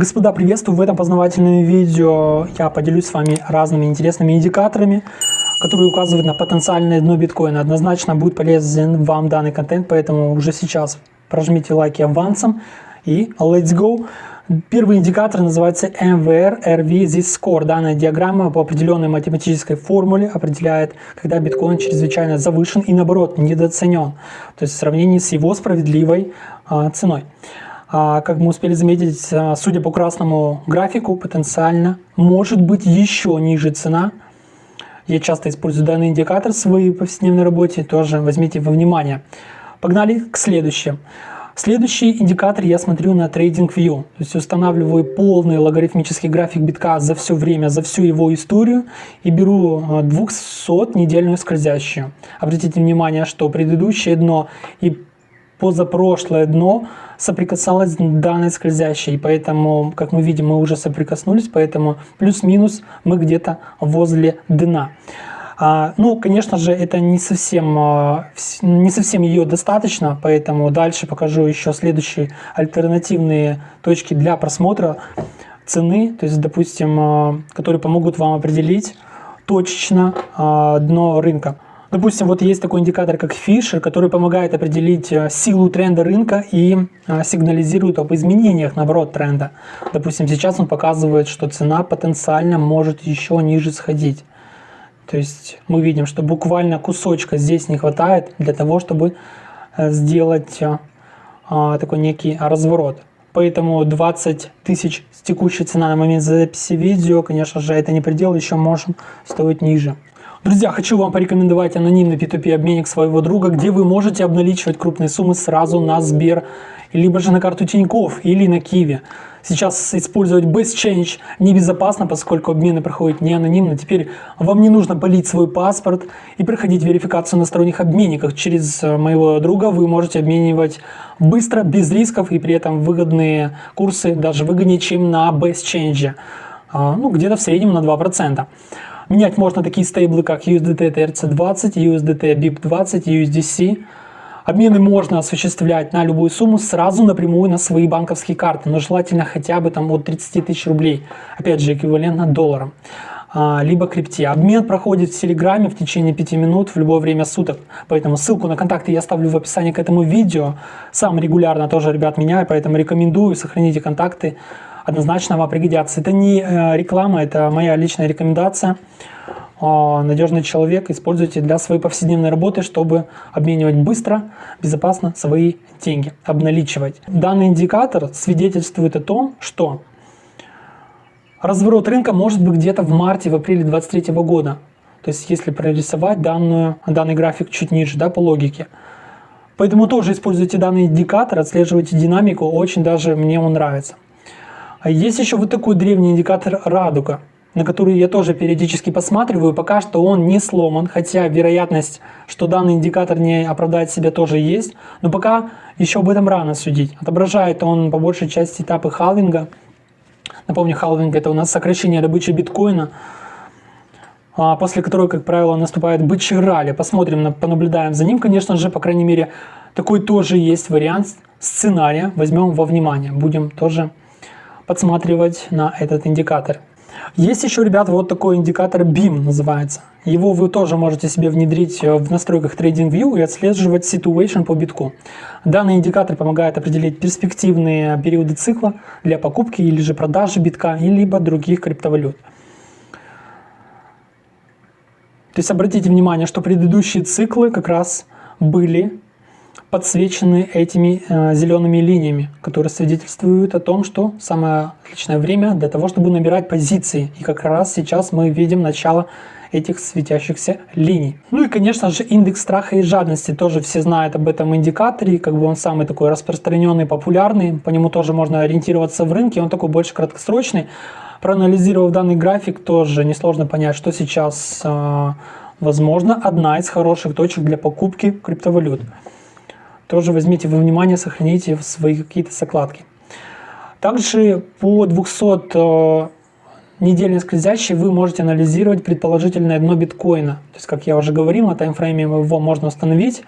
Господа, приветствую! В этом познавательном видео я поделюсь с вами разными интересными индикаторами, которые указывают на потенциальное дно биткоина. Однозначно будет полезен вам данный контент, поэтому уже сейчас прожмите лайки авансом и let's go! Первый индикатор называется MVR RV This Score. Данная диаграмма по определенной математической формуле определяет, когда биткоин чрезвычайно завышен и наоборот недооценен, то есть в сравнении с его справедливой а, ценой. А, как мы успели заметить, а, судя по красному графику, потенциально может быть еще ниже цена. Я часто использую данный индикатор в своей повседневной работе, тоже возьмите во внимание. Погнали к следующему. Следующий индикатор я смотрю на TradingView, то есть устанавливаю полный логарифмический график битка за все время, за всю его историю и беру 200-недельную скользящую. Обратите внимание, что предыдущее дно и позапрошлое дно соприкасалось с данной скользящей, поэтому, как мы видим, мы уже соприкоснулись, поэтому плюс-минус мы где-то возле дна. А, ну, конечно же, это не совсем, а, не совсем ее достаточно, поэтому дальше покажу еще следующие альтернативные точки для просмотра цены, то есть, допустим, а, которые помогут вам определить точечно дно рынка. Допустим, вот есть такой индикатор, как Fisher, который помогает определить силу тренда рынка и сигнализирует об изменениях, наоборот, тренда. Допустим, сейчас он показывает, что цена потенциально может еще ниже сходить. То есть мы видим, что буквально кусочка здесь не хватает для того, чтобы э, сделать э, а, такой некий разворот. Поэтому 20 тысяч текущая цена на момент записи видео, конечно же, это не предел, еще можем стоить ниже. Друзья, хочу вам порекомендовать анонимный P2P обменник своего друга, где вы можете обналичивать крупные суммы сразу на Сбер, либо же на карту Тинькофф или на Киви. Сейчас использовать BestChange небезопасно, поскольку обмены проходят не анонимно. Теперь вам не нужно полить свой паспорт и проходить верификацию на сторонних обменниках. Через э, моего друга вы можете обменивать быстро, без рисков и при этом выгодные курсы, даже выгоднее, чем на BestChange. А, ну, где-то в среднем на 2%. Менять можно такие стейблы, как USDT TRC20, USDT BIP20, USDC. Обмены можно осуществлять на любую сумму сразу напрямую на свои банковские карты, но желательно хотя бы там от 30 тысяч рублей, опять же эквивалентно долларам, а, либо крипте. Обмен проходит в Телеграме в течение 5 минут в любое время суток, поэтому ссылку на контакты я оставлю в описании к этому видео. Сам регулярно тоже ребят меняю, поэтому рекомендую, сохраните контакты, однозначно вам пригодятся. Это не э, реклама, это моя личная рекомендация. А, надежный человек используйте для своей повседневной работы, чтобы обменивать быстро, безопасно свои деньги, обналичивать. Данный индикатор свидетельствует о том, что разворот рынка может быть где-то в марте, в апреле 2023 года. То есть если прорисовать данную, данный график чуть ниже, да, по логике. Поэтому тоже используйте данный индикатор, отслеживайте динамику, очень даже мне он нравится. А есть еще вот такой древний индикатор радуга на который я тоже периодически посматриваю, пока что он не сломан, хотя вероятность, что данный индикатор не оправдает себя тоже есть, но пока еще об этом рано судить. Отображает он по большей части этапы халвинга. Напомню, халвинг это у нас сокращение добычи биткоина, а после которой, как правило, наступает бычий ралли. Посмотрим, понаблюдаем за ним, конечно же, по крайней мере, такой тоже есть вариант сценария, возьмем во внимание, будем тоже подсматривать на этот индикатор. Есть еще, ребят, вот такой индикатор BIM называется. Его вы тоже можете себе внедрить э, в настройках TradingView и отслеживать situation по битку. Данный индикатор помогает определить перспективные периоды цикла для покупки или же продажи битка, либо других криптовалют. То есть обратите внимание, что предыдущие циклы как раз были подсвечены этими э, зелеными линиями, которые свидетельствуют о том, что самое отличное время для того, чтобы набирать позиции. И как раз сейчас мы видим начало этих светящихся линий. Ну и, конечно же, индекс страха и жадности. Тоже все знают об этом индикаторе. Как бы он самый такой распространенный, популярный. По нему тоже можно ориентироваться в рынке. Он такой больше краткосрочный. Проанализировав данный график, тоже несложно понять, что сейчас, э, возможно, одна из хороших точек для покупки криптовалют тоже возьмите во внимание, сохраните в свои какие-то закладки. Также по 200 э, недельной скользящей вы можете анализировать предположительное дно биткоина. То есть, как я уже говорил, на таймфрейме его можно установить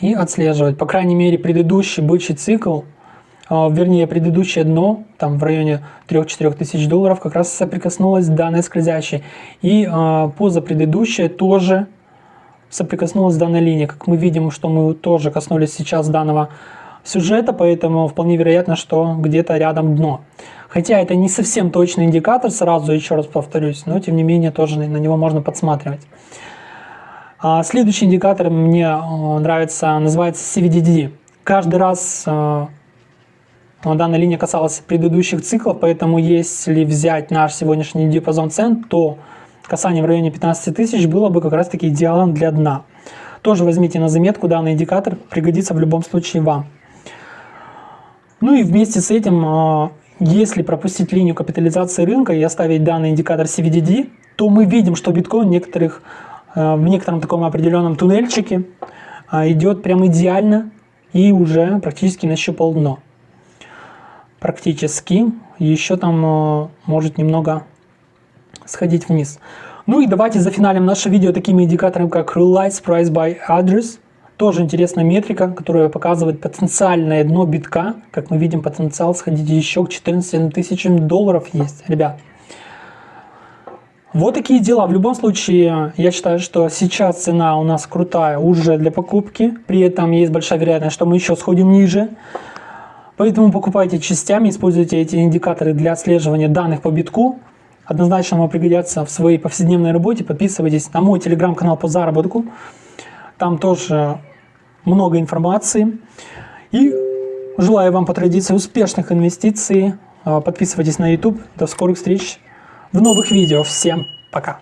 и отслеживать. По крайней мере, предыдущий бычий цикл а, вернее предыдущее дно, там в районе 3-4 тысяч долларов, как раз соприкоснулось с данной скользящей. И э, позапредыдущее тоже соприкоснулась данной линией. Как мы видим, что мы тоже коснулись сейчас данного сюжета, поэтому вполне вероятно, что где-то рядом дно. Хотя это не совсем точный индикатор, сразу еще раз повторюсь, но тем не менее тоже на него можно подсматривать. А следующий индикатор мне э, нравится, называется CVDD. Каждый раз э, данная линия касалась предыдущих циклов, поэтому если взять наш сегодняшний диапазон цен, то касание в районе 15 тысяч было бы как раз таки идеалом для дна. Тоже возьмите на заметку, данный индикатор пригодится в любом случае вам. Ну и вместе с этим, э, если пропустить линию капитализации рынка и оставить данный индикатор CVDD, то мы видим, что биткоин некоторых Э, в некотором таком определенном туннельчике а, идет прям идеально и уже практически нащупал дно. Практически. Еще там может немного сходить вниз. Ну и давайте зафиналим наше видео такими индикаторами, как Realize Price by Address. Тоже интересная метрика, которая показывает потенциальное дно битка. Как мы видим, потенциал сходить еще к 14 тысячам долларов есть, ребят. Вот такие дела. В любом случае, я считаю, что сейчас цена у нас крутая уже для покупки. При этом есть большая вероятность, что мы еще сходим ниже. Поэтому покупайте частями, используйте эти индикаторы для отслеживания данных по битку. Однозначно вам пригодятся в своей повседневной работе. Подписывайтесь на мой телеграм-канал по заработку. Там тоже много информации. И желаю вам по традиции успешных инвестиций. Подписывайтесь на YouTube. До скорых встреч в новых видео. Всем пока!